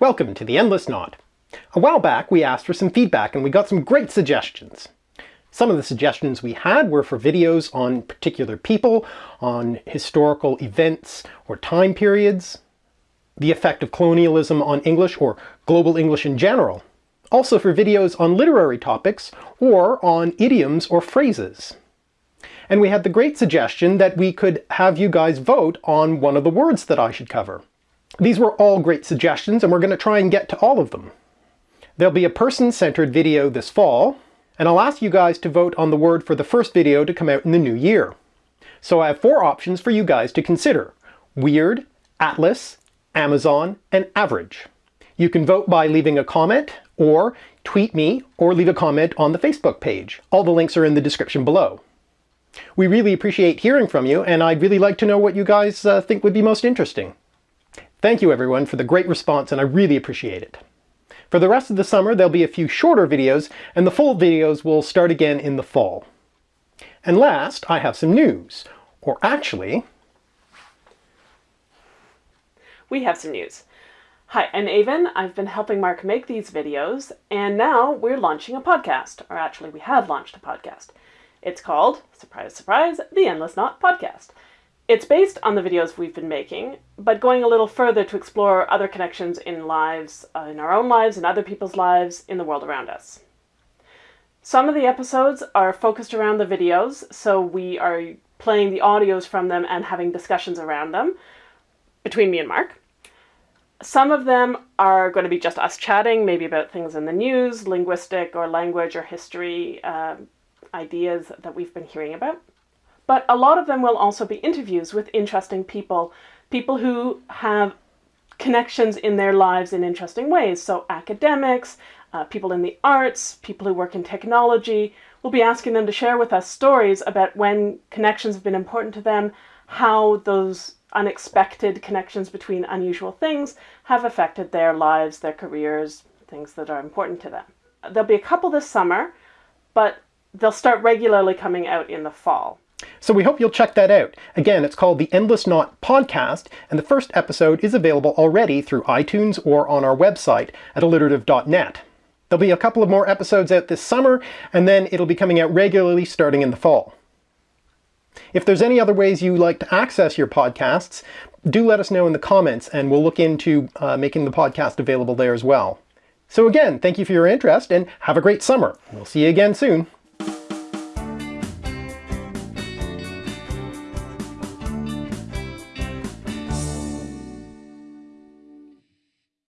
Welcome to The Endless Knot. A while back we asked for some feedback and we got some great suggestions. Some of the suggestions we had were for videos on particular people, on historical events or time periods, the effect of colonialism on English or global English in general, also for videos on literary topics or on idioms or phrases. And we had the great suggestion that we could have you guys vote on one of the words that I should cover. These were all great suggestions and we're going to try and get to all of them. There'll be a person-centered video this fall, and I'll ask you guys to vote on the word for the first video to come out in the new year. So I have four options for you guys to consider. Weird, Atlas, Amazon, and Average. You can vote by leaving a comment, or tweet me, or leave a comment on the Facebook page. All the links are in the description below. We really appreciate hearing from you, and I'd really like to know what you guys uh, think would be most interesting. Thank you everyone for the great response and I really appreciate it. For the rest of the summer there'll be a few shorter videos and the full videos will start again in the fall. And last, I have some news. Or actually... We have some news. Hi, I'm Aven. I've been helping Mark make these videos, and now we're launching a podcast. Or actually, we have launched a podcast. It's called, surprise, surprise, The Endless Knot Podcast. It's based on the videos we've been making, but going a little further to explore other connections in lives, uh, in our own lives, and other people's lives, in the world around us. Some of the episodes are focused around the videos, so we are playing the audios from them and having discussions around them between me and Mark. Some of them are going to be just us chatting, maybe about things in the news, linguistic or language or history uh, ideas that we've been hearing about. But a lot of them will also be interviews with interesting people, people who have connections in their lives in interesting ways. So academics, uh, people in the arts, people who work in technology, we'll be asking them to share with us stories about when connections have been important to them, how those unexpected connections between unusual things have affected their lives, their careers, things that are important to them. There'll be a couple this summer, but they'll start regularly coming out in the fall. So we hope you'll check that out. Again, it's called the Endless Knot Podcast, and the first episode is available already through iTunes or on our website at alliterative.net. There'll be a couple of more episodes out this summer, and then it'll be coming out regularly starting in the fall. If there's any other ways you like to access your podcasts, do let us know in the comments, and we'll look into uh, making the podcast available there as well. So again, thank you for your interest, and have a great summer. We'll see you again soon.